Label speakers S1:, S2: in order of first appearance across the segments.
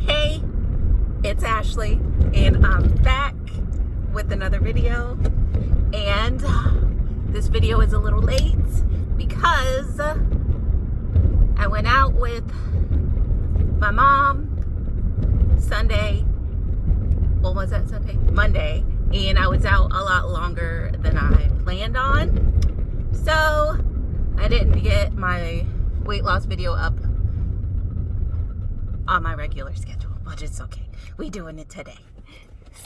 S1: Hey, it's Ashley, and I'm back with another video. And uh, this video is a little late because I went out with my mom Sunday. What was that Sunday? Monday. And I was out a lot longer than I planned on. So I didn't get my weight loss video up on my regular schedule, but it's okay. We doing it today.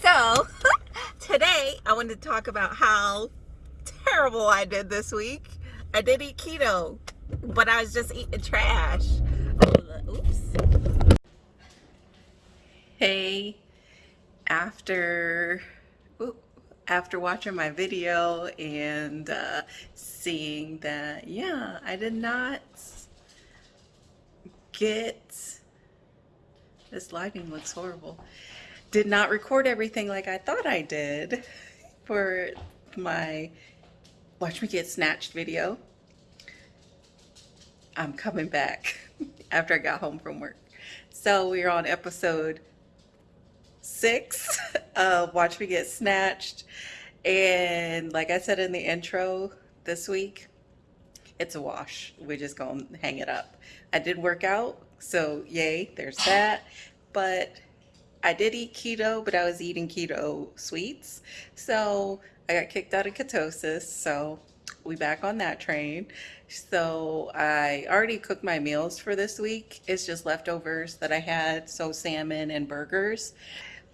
S1: So today I wanted to talk about how terrible I did this week. I did eat keto, but I was just eating trash. Oops. Hey, after after watching my video and uh, seeing that, yeah, I did not get this lighting looks horrible. Did not record everything like I thought I did for my Watch Me Get Snatched video. I'm coming back after I got home from work. So we're on episode six of uh, Watch Me Get Snatched. And like I said in the intro this week, it's a wash. We're just gonna hang it up. I did work out so yay, there's that. But I did eat keto, but I was eating keto sweets. So I got kicked out of ketosis. So we back on that train. So I already cooked my meals for this week. It's just leftovers that I had. So salmon and burgers.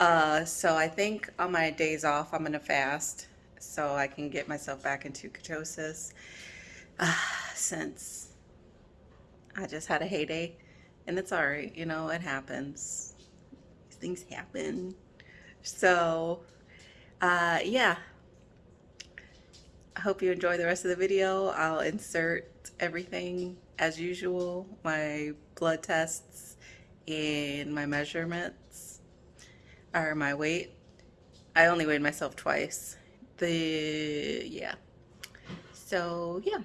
S1: Uh, so I think on my days off, I'm to fast so I can get myself back into ketosis. Uh, since I just had a heyday and it's all right you know it happens things happen so uh, yeah hope you enjoy the rest of the video. I'll insert everything as usual my blood tests and my measurements or my weight. I only weighed myself twice. The yeah. So yeah.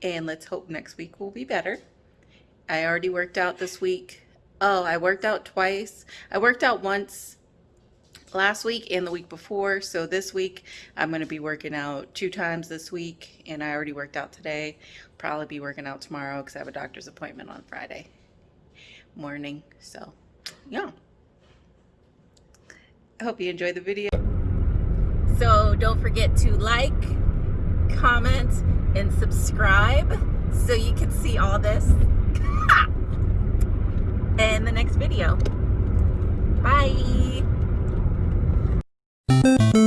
S1: And let's hope next week will be better. I already worked out this week. Oh, I worked out twice. I worked out once last week and the week before. So this week I'm going to be working out two times this week and I already worked out today. Probably be working out tomorrow because I have a doctor's appointment on Friday morning. So yeah. I hope you enjoyed the video. So don't forget to like, comment, and subscribe so you can see all this in the next video. Bye. Thank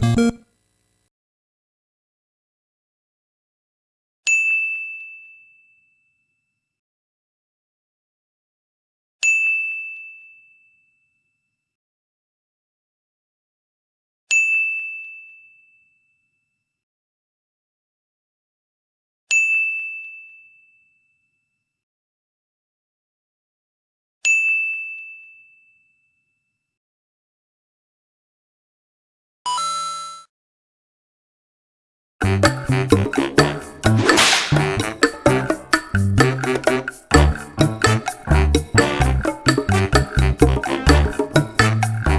S1: Thanks.